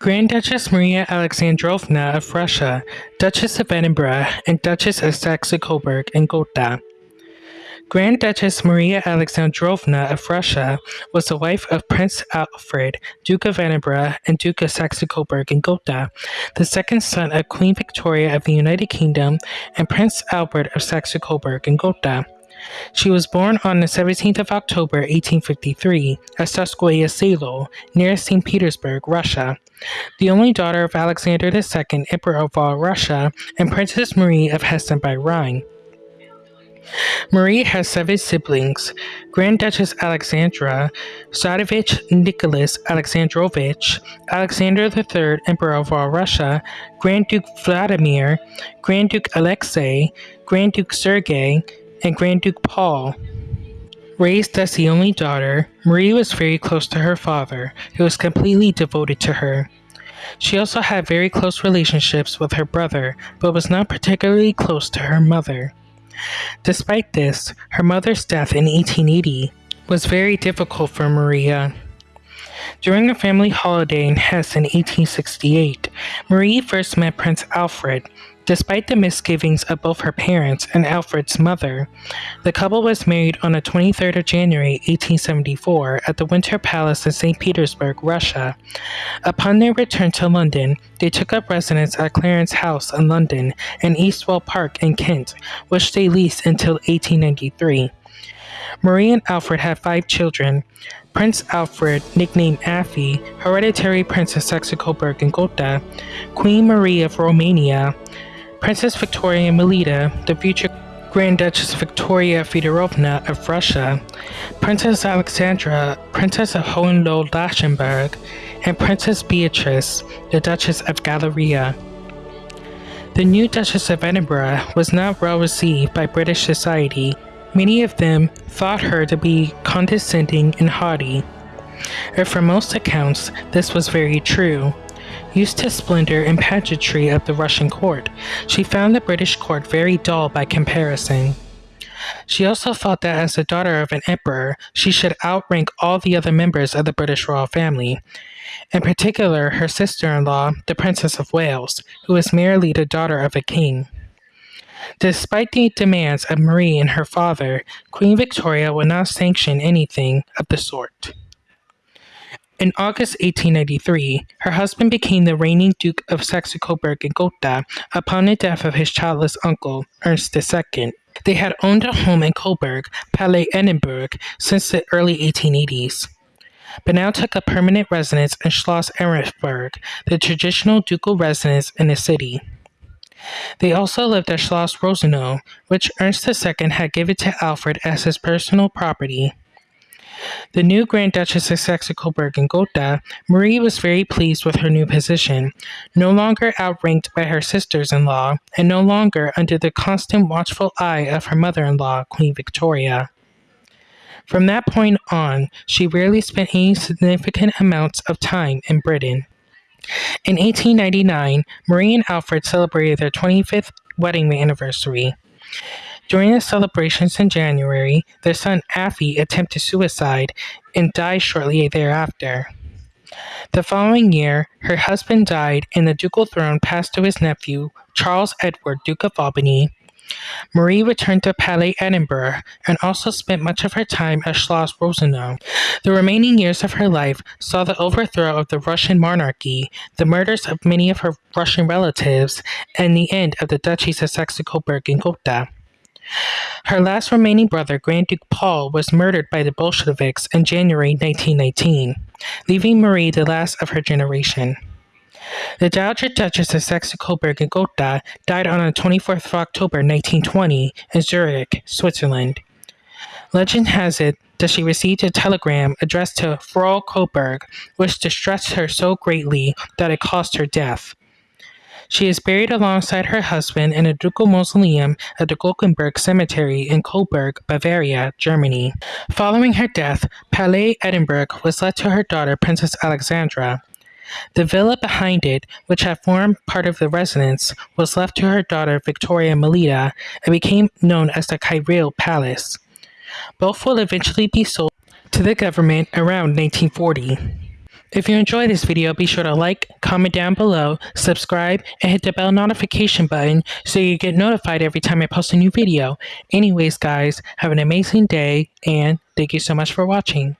Grand Duchess Maria Alexandrovna of Russia, Duchess of Edinburgh, and Duchess of Saxe-Coburg and Gotha. Grand Duchess Maria Alexandrovna of Russia was the wife of Prince Alfred, Duke of Edinburgh and Duke of Saxe-Coburg and Gotha, the second son of Queen Victoria of the United Kingdom and Prince Albert of Saxe-Coburg and Gotha. She was born on the 17th of October 1853 at Tsarskoye Selo, near St. Petersburg, Russia, the only daughter of Alexander II, Emperor of all Russia, and Princess Marie of Hesse and by Rhine. Marie has seven siblings Grand Duchess Alexandra, Tsarevich Nicholas Alexandrovich, Alexander III, Emperor of all Russia, Grand Duke Vladimir, Grand Duke Alexei, Grand Duke Sergei, and Grand Duke Paul. Raised as the only daughter, Marie was very close to her father, who was completely devoted to her. She also had very close relationships with her brother, but was not particularly close to her mother. Despite this, her mother's death in 1880 was very difficult for Maria. During a family holiday in Hesse in 1868, Marie first met Prince Alfred, Despite the misgivings of both her parents and Alfred's mother, the couple was married on the 23rd of January 1874 at the Winter Palace in St. Petersburg, Russia. Upon their return to London, they took up residence at Clarence House in London and Eastwell Park in Kent, which they leased until 1893. Marie and Alfred had five children. Prince Alfred, nicknamed Affie, hereditary Prince of Saxe-Coburg and Gotha, Queen Marie of Romania, Princess Victoria Melita, the future Grand Duchess Victoria Fedorovna of Russia, Princess Alexandra, Princess of Hohenlohe-Langenburg, and Princess Beatrice, the Duchess of Galliera. The new Duchess of Edinburgh was not well received by British society. Many of them thought her to be condescending and haughty. And for most accounts, this was very true. Used to splendor and pageantry of the Russian court, she found the British court very dull by comparison. She also thought that as the daughter of an emperor, she should outrank all the other members of the British royal family, in particular her sister-in-law, the Princess of Wales, who was merely the daughter of a king. Despite the demands of Marie and her father, Queen Victoria would not sanction anything of the sort. In August 1893, her husband became the reigning Duke of Saxe-Coburg and Gotha upon the death of his childless uncle, Ernst II. They had owned a home in Coburg, Palais Edinburgh, since the early 1880s, but now took a permanent residence in Schloss Ehrenburg, the traditional ducal residence in the city. They also lived at Schloss Rosenau, which Ernst II had given to Alfred as his personal property. The new Grand Duchess of Saxe-Coburg and Gotha, Marie was very pleased with her new position, no longer outranked by her sisters-in-law, and no longer under the constant watchful eye of her mother-in-law, Queen Victoria. From that point on, she rarely spent any significant amounts of time in Britain. In 1899, Marie and Alfred celebrated their 25th wedding anniversary. During the celebrations in January, their son Affie attempted suicide and died shortly thereafter. The following year, her husband died and the ducal throne passed to his nephew, Charles Edward, Duke of Albany. Marie returned to Palais Edinburgh and also spent much of her time at Schloss Rosenau. The remaining years of her life saw the overthrow of the Russian monarchy, the murders of many of her Russian relatives, and the end of the Duchies of Saxe-Coburg and Gotha. Her last remaining brother, Grand Duke Paul, was murdered by the Bolsheviks in January 1919, leaving Marie the last of her generation. The Dowager Duchess of Saxe-Coburg and Gotha died on the 24th of October 1920 in Zurich, Switzerland. Legend has it that she received a telegram addressed to Frau Coburg, which distressed her so greatly that it caused her death. She is buried alongside her husband in a ducal mausoleum at the Glockenberg Cemetery in Coburg, Bavaria, Germany. Following her death, Palais Edinburgh was left to her daughter Princess Alexandra. The villa behind it, which had formed part of the residence, was left to her daughter Victoria Melita and became known as the Kyrill Palace. Both will eventually be sold to the government around 1940. If you enjoyed this video, be sure to like, comment down below, subscribe, and hit the bell notification button so you get notified every time I post a new video. Anyways, guys, have an amazing day, and thank you so much for watching.